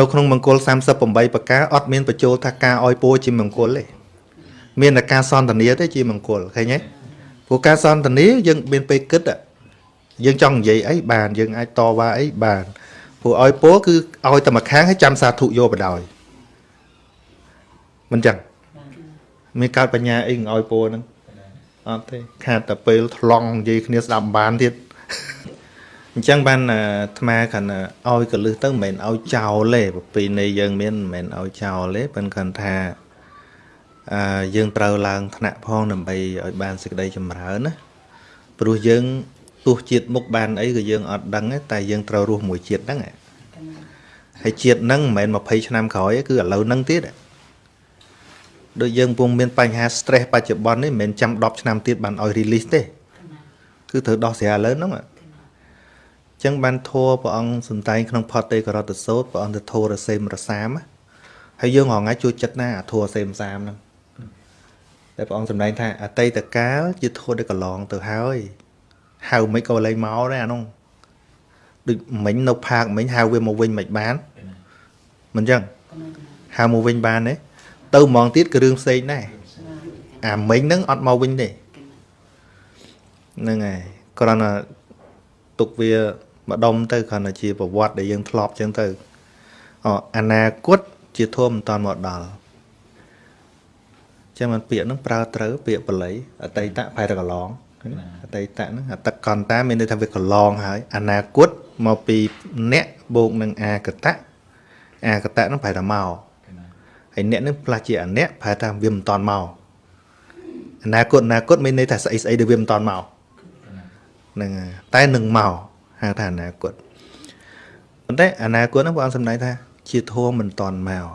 នៅក្នុងមង្គល38ប្រការអត់មានបញ្ចូលថាការអោយពោជាមង្គលទេមានតែការសន្តានាទេជាមង្គលឃើញទេព្រោះការសន្តានាយើងមានពេលគិតយើងចង់និយាយអីបានយើងអាចតវ៉ាអីបានព្រោះអោយពោគឺអោយតែមួយខាងឲ្យចាំសាធុយកបដ ாய் មិនចឹងមានកើតបញ្ញាអីអោយពោហ្នឹងអត់ទេខាតតែពេលថ្លង់និយាយគ្នាស្ដាប់បានទៀត អញ្ចឹងបានអាត្មាគាត់ឲ្យកលឹះទៅមិនមែនឲ្យចោលទេប្រពៃណីយើងមានមិនមែនឲ្យចោលទេប៉ុន្តែគាត់ថាអឺយើងត្រូវឡើងថ្នាក់ផងដើម្បីឲ្យបានសេចក្តីចម្រើនណាព្រោះយើងទោះជាតិមុខបានអីក៏យើងអត់ដឹងទេតែយើងត្រូវរស់មួយជាតិហ្នឹងហើយជាតិហ្នឹងមិនមែន20ឆ្នាំក្រោយទេគឺឥឡូវហ្នឹងទៀតដូចយើងពុំមានបញ្ហា stress បច្ចុប្បន្ននេះមិនមែនចាំ10ឆ្នាំទៀតបានឲ្យ release ទេ គឺត្រូវដោះស្រាយឥឡូវហ្នឹង ចឹងបានធัวព្រះអង្គសំដែងក្នុងផតទេករតសោតព្រះអង្គទៅធัวរសេមរសាមហើយយើងរងថ្ងៃជួយចិត្តណាអាធัวរសេមសាមហ្នឹងតែព្រះអង្គសំដែងថាអតីតកាលជាធัวដែលកន្លងទៅហើយហៅមិនក៏លែងមកដែរអានោះដូចមិញនៅផាកមិញហៅវាមកវិញមិនបានមិនចឹងហៅមកវិញបានទេទៅហ្មងទៀតគឺរឿងផ្សេងដែរអាមិញហ្នឹងអត់មកវិញទេហ្នឹងហើយគ្រាន់តែទុកវា ម្ដុំទៅគ្រាន់តែជាប្រវត្តិដែលយើងធ្លាប់ចឹងទៅអអនាគតជាធម៌មិនតាន់មកដល់ចឹងមិនពាក្យហ្នឹងប្រើត្រូវពាក្យបល័យអតីតប្រែទៅកន្លងអតីតហ្នឹងអតកន្តាមានន័យថាវាកន្លងហើយអនាគតមកពីអ្នកបូកនឹងអាកតៈអាកតៈហ្នឹងប្រែថាមកហើយអ្នកហ្នឹងផ្លាស់ជាអអ្នកប្រែថាវាមិនតាន់មកអនាគតអនាគតមានន័យថាស្អីស្អីដែលវាមិនតាន់មកហ្នឹងតែនឹងមក ហៅថាអនាគតប៉ុន្តែអនាគតហ្នឹងព្រះអង្គសម្ដែងថា ជាធម៌មិនតាន់មក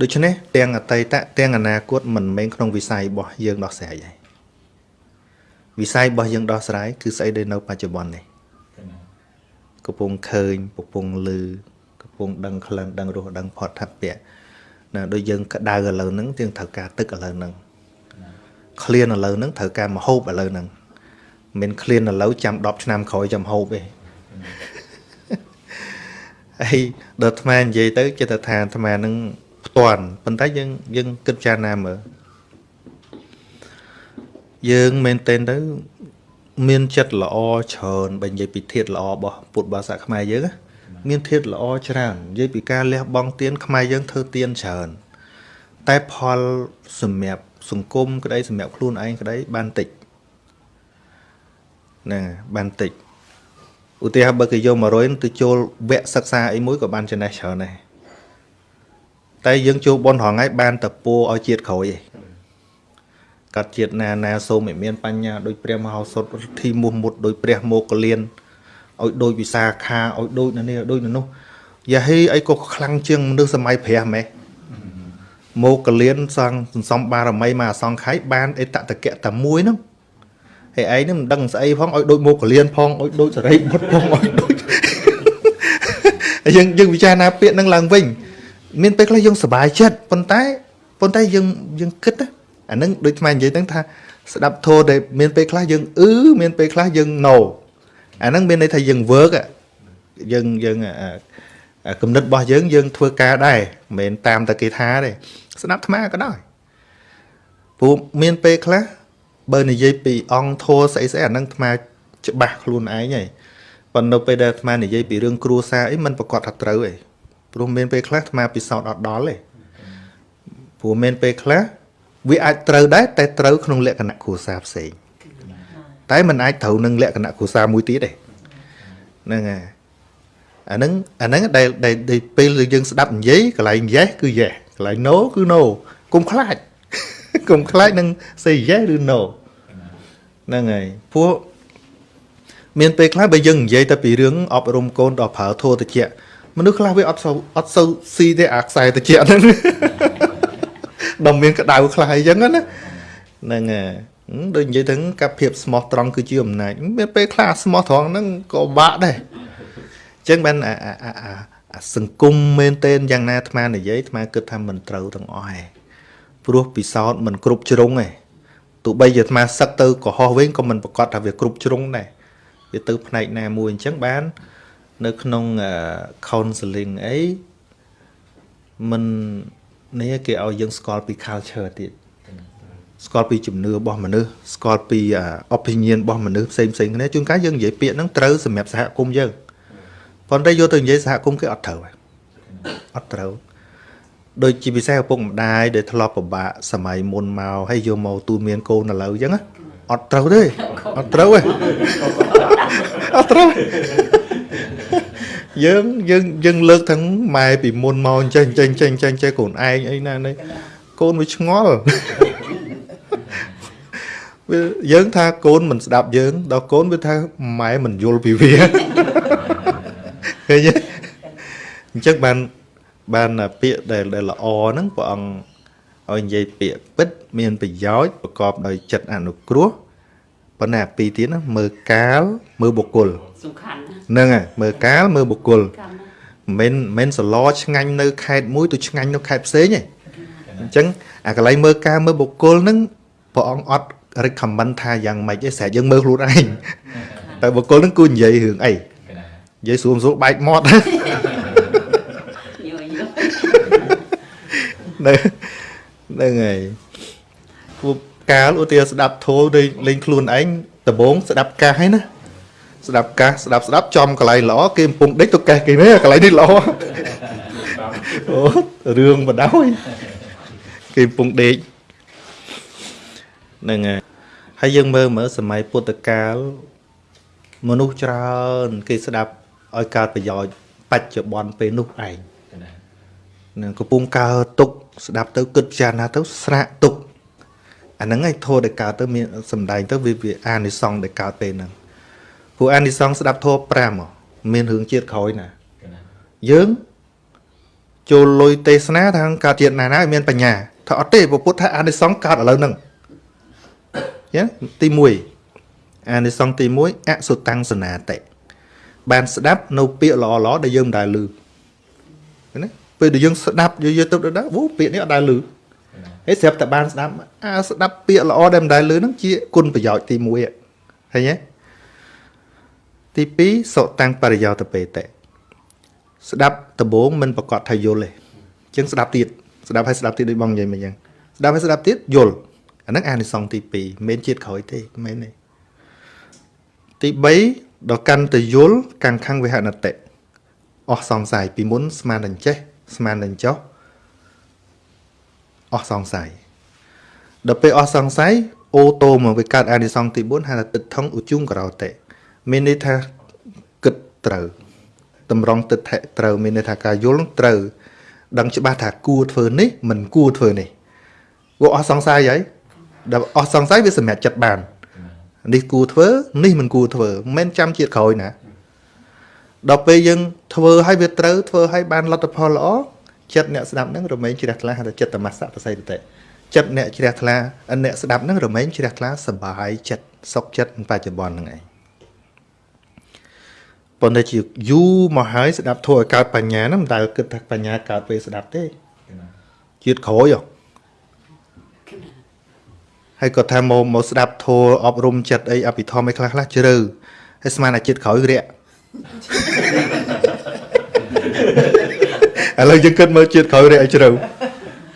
ដូច្នេះទាំងអតីតទាំងអនាគតមិនមែនក្នុងវិស័យរបស់យើងដោះស្រាយទេវិស័យរបស់យើងដោះស្រាយគឺស្អីដែលនៅបច្ចុប្បន្ននេះកំពុងឃើញកំពុងលឺកំពុងដឹងក្លិនដឹងរសដឹងផតថពៈណាដូចយើងក្តៅឥឡូវហ្នឹងយើងត្រូវការទឹកឥឡូវហ្នឹងឃ្លានឥឡូវហ្នឹងត្រូវការមហូបឥឡូវហ្នឹងមិនឃ្លានឥឡូវចាំ10ឆ្នាំក្រោយចាំហូបទេ ហើយដល់អាត្មានិយាយទៅចិត្តថាអាត្មានឹងផ្ទាន់ប៉ុន្តែយើងយើងគិតចារណាមើលយើងមែនទែនទៅមានចិត្តល្អច្រើនបើនិយាយពីធាតល្អរបស់ពុទ្ធបាសាខ្មែរយើងមានធាតល្អច្រើននិយាយពីការលះបង់ទានខ្មែរយើងធ្វើទានច្រើនតែផលសម្រាប់សង្គមក្តីសម្រាប់ខ្លួនឯងក្តីបានតិចណាបានតិច ឧទាហរណ៍បើគេយក100ទៅចូលវគ្គសិក្សាអីមួយក៏បានចំណេះច្រើនដែរតែយើងចូលបនរងថ្ងៃបានតែពោឲ្យជាតិក្រោយឯងកាត់ជាតិណាណាសូមឲ្យមានបញ្ញាដោយព្រះមហោសថធិមុះមុតដោយព្រះមោគលានឲ្យដូចវិសាខាឲ្យដូចនៅនេះដូចនៅនោះយ៉ាហេអីក៏ខ្លាំងជាងមនុស្សសម័យព្រះម៉េះមោគលានសង្ឃសន្សំបារមីមកអសង្ខ័យបានអេតតកៈតែមួយហ្នឹង ហើយឯងនឹងមិនដឹងស្អីផងឲ្យដូចមកកលៀនផងឲ្យដូចសរីបុតផងឲ្យដូចយើងយើងពិចារណាពាក្យហ្នឹងឡើងវិញ មានពេលខ្លះយើងសប្បាយចិត្តប៉ុន្តែប៉ុន្តែយើងយើងគិតអាហ្នឹងដូចថ្មនិយាយហ្នឹងថាស្ដាប់ធោដែលមានពេលខ្លះយើងអឺមានពេលខ្លះយើង no អាហ្នឹងមានន័យថាយើង work យើងយើងគំនិតរបស់យើងយើងធ្វើការដែរមិនមែនតាមតែគេថាទេស្ដាប់ថ្មក៏ដោយព្រោះមានពេលខ្លះ បើនិយាយពីអង្គធัวស្អីស្អីអានឹងអាត្មាច្បាស់ខ្លួនឯងហើយប៉ុន្តែពេលដែលអាត្មានិយាយពីរឿងគ្រួសារអីมันប្រកាសថាត្រូវឯងព្រោះមានពេលខ្លះអាត្មាពិសោធន៍អត់ដល់ទេព្រោះមានពេលខ្លះវាអាចត្រូវដែរតែត្រូវក្នុងលក្ខណៈគ្រួសារផ្សេងតែมันអាចត្រូវនឹងលក្ខណៈគ្រួសារមួយទៀតទេហ្នឹងហើយអាហ្នឹងអាហ្នឹងដែលដែលពេលយើងស្ដាប់និយាយកន្លែង yes គឺ yes កន្លែង no គឺ no កុំខ្លាច កុំខ្លាចនឹង say yes ឬ no ហ្នឹងហើយពួកមានពេលខ្លះបើយើងនិយាយតែពីរឿងអប់រំកូនដល់ប្រើធោតិចមនុស្សខ្លះវាអត់សូវអត់សូវស៊ីទេអាខ្សែតិចហ្នឹងដល់មានក្តៅខ្លះអីចឹងណាហ្នឹងហើយដូចនិយាយទៅកាប់ភាពស្មោះត្រង់គឺជាអំណាចមានពេលខ្លះស្មោះត្រង់ហ្នឹងក៏បាក់ដែរអញ្ចឹងបានអាអាសង្គមមែនទែនយ៉ាងណាអាត្មានិយាយអាត្មាគិតថាមិនត្រូវទាំងអស់ឯង ព្រោះពិសោធន៍មិនគ្រប់ជ្រុងទេទោះបីជាអាត្មាសឹកទៅកុហកវិញក៏មិនប្រកាសថាវាគ្រប់ជ្រុងដែរវាទៅផ្នែកណាមួយអញ្ចឹងបាន នៅក្នុង counseling អីមិននេះគេឲ្យយើងស្គាល់ពី culture ទៀតស្គាល់ពីជំនឿរបស់មនុស្សស្គាល់ពី opinion របស់មនុស្សផ្សេងផ្សេងគ្នាជួនកាលយើងនិយាយពាក្យហ្នឹងត្រូវសម្រាប់សហគមន៍យើងប៉ុន្តែយកទៅនិយាយសហគមន៍គេអត់ត្រូវហើយអត់ត្រូវ ដូចជាពិសេសឪពុកម្ដាយដែលធ្លាប់ពិបាកសម័យមុនមកហើយយកមកទូមានកូនឥឡូវអញ្ចឹងអត់ត្រូវទេអត់ត្រូវទេអត់ត្រូវយើងយើងយើងលើកទាំងម៉ែពីមុនមកចេះចេះចេះចេះចេះកូនឯងអីណានេះកូនវាឆ្ងល់វាយើងថាកូនមិនស្ដាប់យើងដល់កូនវាថាម៉ែមិនយល់ពីវាឃើញទេអញ្ចឹងបាន បានពាក្យដែលដែលល្អហ្នឹងព្រះអង្គឲ្យនិយាយពាក្យពិត មានប្រយោជន៍ប្រកបដោយចិត្តអនុគ្រោះប៉ុន្តែអាពីរទៀតណាមើលកាលមើលបុគ្គលសំខាន់ហ្នឹងហើយមើលកាលមើលបុគ្គលមិនមិនសឡឆ្ងាញ់នៅខេត្តមួយទៅឆ្ងាញ់នៅខេត្តផ្សេងទេអញ្ចឹងអាកន្លែងមើលកាលមើលបុគ្គលហ្នឹងព្រះអង្គអត់ recommend ថាយ៉ាងម៉េចទេស្រែកយើងមើលខ្លួនឯងតែបុគ្គលហ្នឹងគួរនិយាយរឿងអីនិយាយស្រួលស្រួលបែកមាត់ ហ្នឹងហ្នឹងហើយពួកកាលឧទាហរណ៍ស្ដាប់ធោលេងលេងខ្លួនឯងដំបងស្ដាប់កាសហើយណាស្ដាប់កាសស្ដាប់ស្ដាប់ចំកន្លែងល្អគេកំពុងដេកទៅកេះគេនេះកន្លែងនេះល្អអូរឿងបដោយគេកំពុងដេកហ្នឹងហើយហើយយើងមើលមើលសម័យពុទ្ធកាលមនុស្សច្រើន គេស្ដាប់ឲ្យកើតប្រយោជន៍បច្ចុប្បន្នពេលនោះឯង នឹងកំពុងកើតទុក ស្ដាប់ទៅគិតពិចារណាទៅស្រាក់ទុកអាហ្នឹងឯងធម៌ដែលកើតទៅមានសំដែងទៅវាវាអានិសង្សដែលកើតពេលហ្នឹងព្រោះអានិសង្សស្ដាប់ធម៌5មានរឿងជាតិក្រោយណាយើងចូលលុយទេសនាថាកើតជាតិណាណាមានបញ្ញាថាអត់ទេពុទ្ធថាអានិសង្សកើតឥឡូវហ្នឹងយ៉ាទី1អានិសង្សទី1អសុតាំងសនាតិបានស្ដាប់នៅពាក្យល្អៗដែលយើងមិនដែលឮណា ពេលដែលយើងស្ដាប់យើងយកទៅដល់វូពាក្យនេះអត់ដែលឮហើយស្រាប់តែបានស្ដាប់អាស្ដាប់ពាក្យល្អដែលមិនដែលឮហ្នឹងជាគុណប្រយោជន៍ទី1ឃើញទេទី2សុតាំងបរិយោតបេតេស្ដាប់ដំបងមិនប្រកាសថាយល់ទេអញ្ចឹងស្ដាប់ទៀតស្ដាប់ហើយស្ដាប់ទៀតដូចបងនិយាយមកអញ្ចឹងស្ដាប់ហើយស្ដាប់ទៀតយល់អាហ្នឹងអានិសង្សទី2មិនមែនជាតិក្រោយទេមិនមែនទេទី3ដល់កាន់តែយល់កាំងខាងវិហនតិអស់សង្ស័យពីមុនស្មានតែចេះ ស្មាននឹងចុះអស់សង្ស័យដល់ពេលអស់សង្ស័យអូតូមកវាកើតអានិសង្សទី4ហៅថាទឹកថងឧជុងក្រោតេមានន័យថាគិតត្រូវតម្រង់ទឹកថៈត្រូវមានន័យថាការយល់ត្រូវដឹងច្បាស់ថាគួរធ្វើនេះមិនគួរធ្វើនេះវាអស់សង្ស័យហើយដល់អស់សង្ស័យវាសម្រេចចិត្តបាននេះគួរធ្វើនេះមិនគួរធ្វើមិនមែនចាំជាតិក្រោយណា ដល់ពេលយើងធ្វើឲ្យវាត្រូវធ្វើឲ្យបានលទ្ធផលល្អចិត្តអ្នកស្ដាប់ហ្នឹងរមែងជ្រះថ្លាហៅថាចិត្តតមសៈប្រស័យតតិចិត្តអ្នកជ្រះថ្លាអ្នកស្ដាប់ហ្នឹងរមែងជ្រះថ្លាសบายចិត្តសុខចិត្តបច្ចុប្បន្នហ្នឹងឯងប៉ុន្តែជាយូរមកហើយស្ដាប់ធัวឲ្យកើតបញ្ញាហ្នឹងមិនដែលគិតថាបញ្ញាកើតពេលស្ដាប់ទេជាតិក្រោយហើយក៏ថាមកមកស្ដាប់ធัวអប់រំចិត្តអីអភិធម្មអីខ្លះខ្លះជ្រៅហើយស្មានតែជាតិក្រោយរាក់ ឥឡូវយើងគិតមើលជាតិក្រោយរាក់ឲ្យជ្រៅ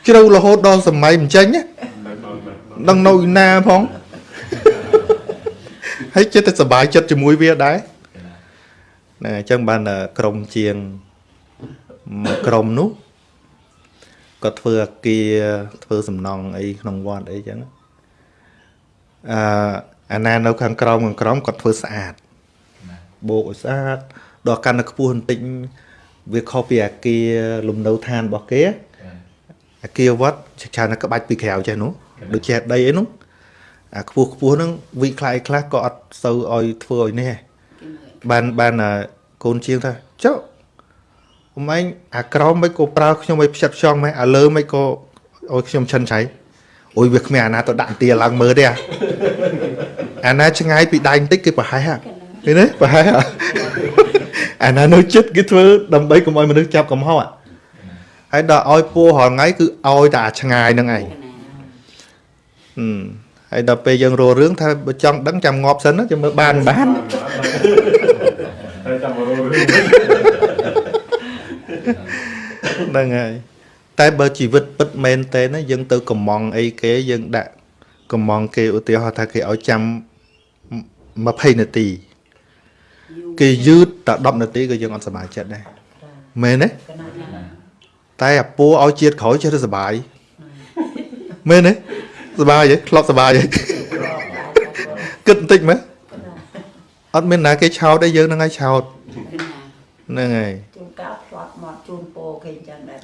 ជ្រៅរហូតដល់សម័យមិនចេញដឹងនៅណាផងហើយចិត្តតែសុបាយចិត្តជាមួយវាដែរណាអញ្ចឹងបានក្រុមជាងមួយក្រុមនោះក៏ធ្វើអាគារធ្វើសំណង់អីក្នុងវត្តអីចឹងអឺអាណានៅខាងក្រោមខាងក្រោមគាត់ធ្វើស្អាតបោកឲ្យស្អាតដល់កាន់តែខ្ពស់បន្តិច វាខុសពីអាគារលំនៅឋានរបស់គេអាគារវត្តច្រើនតែក្បាច់ពីក្រៅចេះនោះដូចជាដីអីនោះអាខ្ពស់ខ្ពស់ហ្នឹងវិខ្លះខ្លះក៏អត់សូវឲ្យធ្វើឲ្យនេះបានបានកូនជាងថាចុះអមឯងអាក្រមមិនក៏ប្រើខ្ញុំឲ្យផ្ចិតផ្ចង់ម៉េះអាលើមិនក៏ឲ្យខ្ញុំឈិនឆៃអូយវាគ្មានអាណាទៅដាក់ទាឡើងមើលទេអាណាឆ្ងាយពីដៃបន្តិចគេប្រហែលឃើញទេប្រហែល អាណានៅចិត្តគេធ្វើដើម្បីកុំឲ្យមនុស្សចាប់កំហុសហើយដល់ឲ្យពូរាល់ថ្ងៃគឺឲ្យតែអាឆ្ងាយហ្នឹងឯងហឹមហើយដល់ពេលយើងរករឿងថាបើចង់ដឹងចាំងាប់សិនចាំមើលបានបានហើយចាំរករឿងហ្នឹងហើយតែបើជីវិតពិតមែនទេណាយើងទៅកំងអីគេយើងដាក់កំងគេឧទាហរណ៍ថាគេឲ្យចាំ20នាទី គេយឺតតែ10នាទីក៏យើងអត់សប្បាយចិត្តដែរមែនទេកណាញ៉ាំតែអាពូឲ្យជាតិក្រោយចេះតែសប្បាយមែនទេសប្បាយហ៎ធ្លាប់សប្បាយហ៎គិតបន្តិចមើលអត់មានណាគេឆោតទេយើងនឹងឲ្យឆោតកណាហ្នឹងហើយជួនកោតផ្លាត់មកជូនពោគេអញ្ចឹងដែរ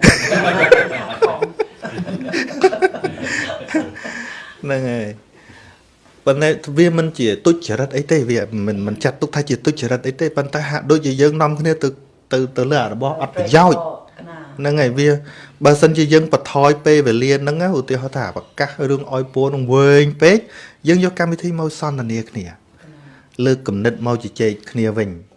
ហ្នឹងហើយ ប៉ុន្តែវាមិនជាទុច្ចរិតអីទេវាមិនមិនចាត់ទុកថាជាទុច្ចរិតអីទេប៉ុន្តែហាក់ដូចជាយើងនាំគ្នាទៅទៅទៅលើអារបស់អត់ប្រយោជន៍កណាហ្នឹងហើយវាបើសិនជាយើងបន្ថយពេលវេលាហ្នឹងណាឧទាហរណ៍ថាប្រកាសរឿងអោយពូនឹងវែងពេកយើងយកកម្មវិធីមកសន្ទនាគ្នា លើកគំនិតមកជជែកគ្នាវិញក